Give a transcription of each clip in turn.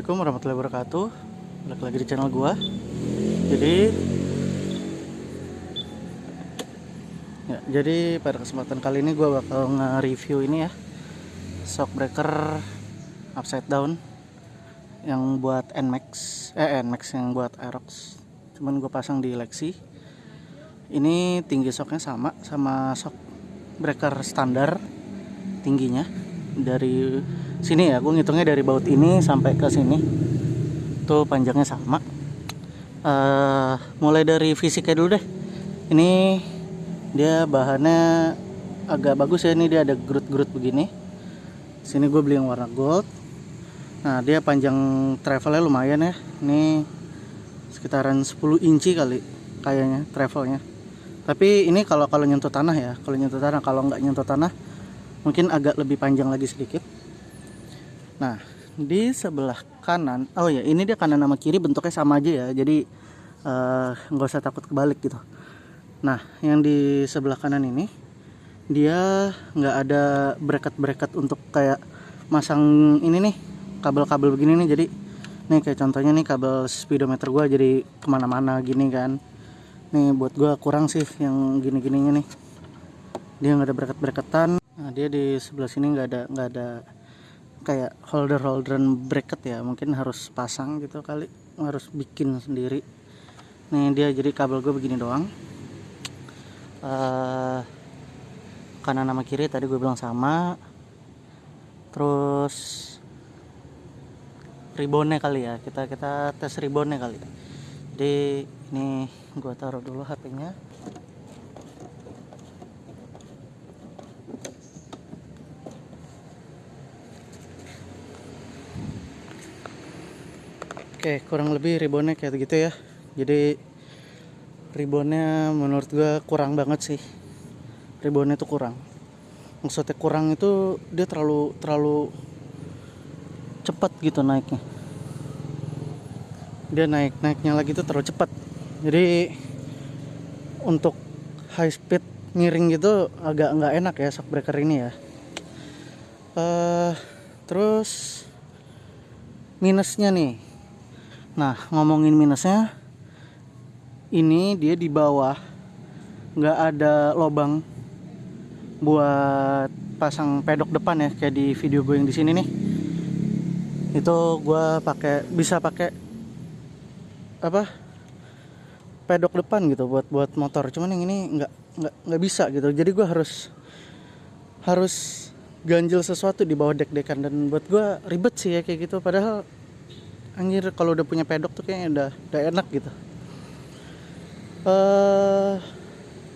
Assalamualaikum warahmatullahi wabarakatuh. Balik lagi di channel gua. Jadi ya, Jadi pada kesempatan kali ini gua bakal nge-review ini ya. Shock breaker Upside down Yang buat NMAX Eh NMAX yang buat Aerox. Cuman gua pasang di Lexi. Ini tinggi shocknya sama Sama shock breaker standar Tingginya Dari sini ya. Gue ngitungnya dari baut ini sampai ke sini. Tuh panjangnya sama. Uh, mulai dari fisiknya dulu deh. Ini dia bahannya agak bagus ya. Ini dia ada gerut-gerut begini. Sini gue beli yang warna gold. Nah dia panjang travelnya lumayan ya. Ini sekitaran 10 inci kali kayaknya travelnya. Tapi ini kalau kalau nyentuh tanah ya. Kalau nyentuh tanah kalau nggak nyentuh tanah mungkin agak lebih panjang lagi sedikit Nah, di sebelah kanan, oh ya ini dia kanan sama kiri bentuknya sama aja ya, jadi eh, nggak uh, usah takut kebalik gitu. Nah, yang di sebelah kanan ini dia nggak ada bracket-bracket untuk kayak masang ini nih kabel-kabel begini nih, jadi nih kayak contohnya nih kabel speedometer gua jadi ke mana-mana gini kan. Nih buat gua kurang sih yang gini-gininya nih. Dia nggak ada bracket-bracketan. Nah, dia di sebelah sini nggak ada nggak ada kayak holder holderan bracket ya. Mungkin harus pasang gitu kali. Harus bikin sendiri. Nih dia jadi kabel gue begini doang. Uh, kanan sama kiri tadi gue bilang sama. Terus ribonnya kali ya. Kita kita tes ribonnya kali. Jadi ini gue taruh dulu HP-nya Oke kurang lebih ribonnya kayak gitu ya. Jadi ribonnya menurut gua kurang banget sih. Ribonnya tuh kurang. Maksudnya kurang itu dia terlalu terlalu cepat gitu naiknya. Dia naik naiknya lagi tuh terlalu cepat. Jadi untuk high speed miring gitu agak nggak enak ya shock breaker ini ya. Uh, terus minusnya nih Nah ngomongin minusnya ini dia di bawah. Nggak ada lubang buat pasang pedok depan ya kayak di video gue yang di sini nih. Itu gue pakai bisa pakai apa pedok depan gitu buat buat motor. Cuman yang ini nggak nggak nggak bisa gitu. Jadi gue harus harus ganjil sesuatu di bawah dek-dekan. Dan buat gue ribet sih ya kayak gitu. Padahal anjir kalau udah punya pedok tuh kayaknya udah udah enak gitu. Uh,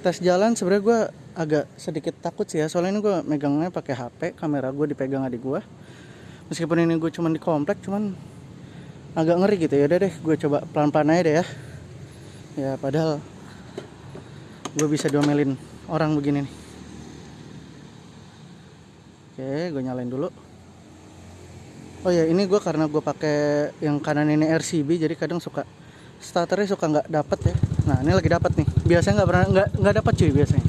tes jalan sebenarnya gue agak sedikit takut sih ya soalnya ini gue megangnya pakai HP kamera gue dipegang adik gue meskipun ini gue cuman di komplek cuman agak ngeri gitu. Ya udah deh gue coba pelan-pelan aja deh ya. Ya padahal gue bisa diomelin orang begini nih. Oke gue nyalain dulu oh ya ini gue karena gue pakai yang kanan ini RCB jadi kadang suka starternya suka nggak dapat ya. Nah ini lagi dapat nih. Biasanya nggak pernah nggak nggak dapat cuy biasanya.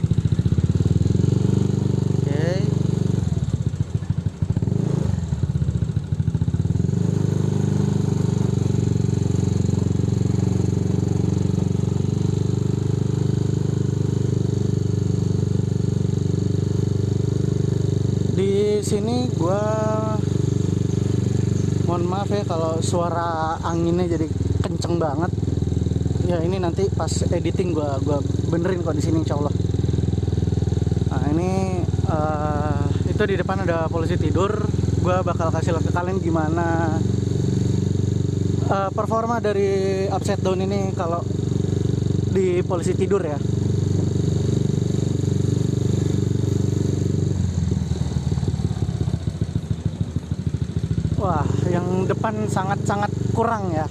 Di sini gue mohon maaf ya kalau suara anginnya jadi kenceng banget. Ya ini nanti pas editing gua gua benerin kok di sini insya Allah. Nah ini uh, itu di depan ada polisi tidur. Gua bakal kasih lihat ke kalian gimana uh, performa dari upside down ini kalau di polisi tidur ya wah yang depan sangat-sangat kurang ya.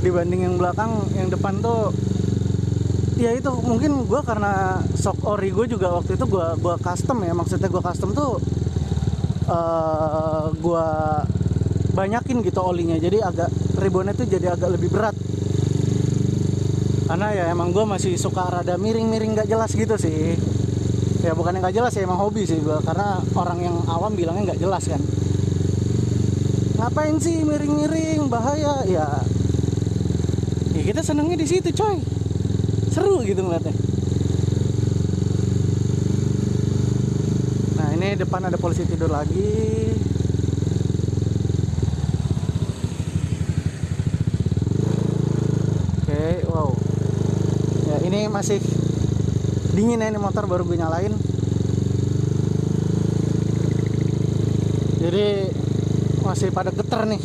Dibanding yang belakang yang depan tuh ya itu mungkin gue karena shock ori gue juga waktu itu gue gua custom ya. Maksudnya gue custom tuh uh, eh, gue banyakin gitu olinya. Jadi agak ribonnya tuh jadi agak lebih berat. Karena ya emang gue masih suka rada miring-miring gak jelas gitu sih. Ya bukan yang gak jelas ya emang hobi sih gue karena orang yang awam bilangnya gak jelas kan ngapain sih miring-miring? Bahaya ya. Ya kita senengnya di situ coy. Seru gitu ngeliatnya. Nah ini depan ada polisi tidur lagi. Oke wow. Ya ini masih dingin ya ini motor baru gue nyalain. Jadi masih pada getar nih.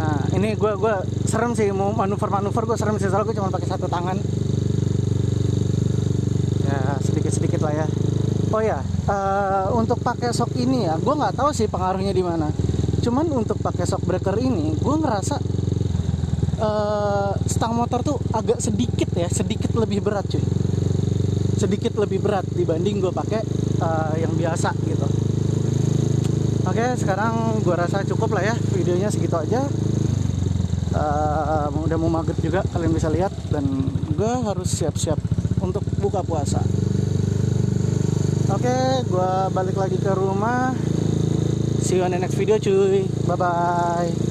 Nah ini gue gua serem sih mau manuver-manuver gue serem sih soalnya gue cuma pakai satu tangan. Ya sedikit-sedikit lah ya. Oh ya eh, untuk pakai shock ini ya gue nggak tahu sih pengaruhnya di mana. Cuman untuk pakai shock breaker ini gue ngerasa eh, stang motor tuh agak sedikit ya sedikit lebih berat cuy. Sedikit lebih berat dibanding gue pakai eh, yang biasa gitu. Oke sekarang gue rasa cukup lah ya videonya segitu aja. Eh, udah mau maghrib juga kalian bisa lihat. Dan gue harus siap-siap untuk buka puasa. Oke gue balik lagi ke rumah. See you on the next video cuy. Bye bye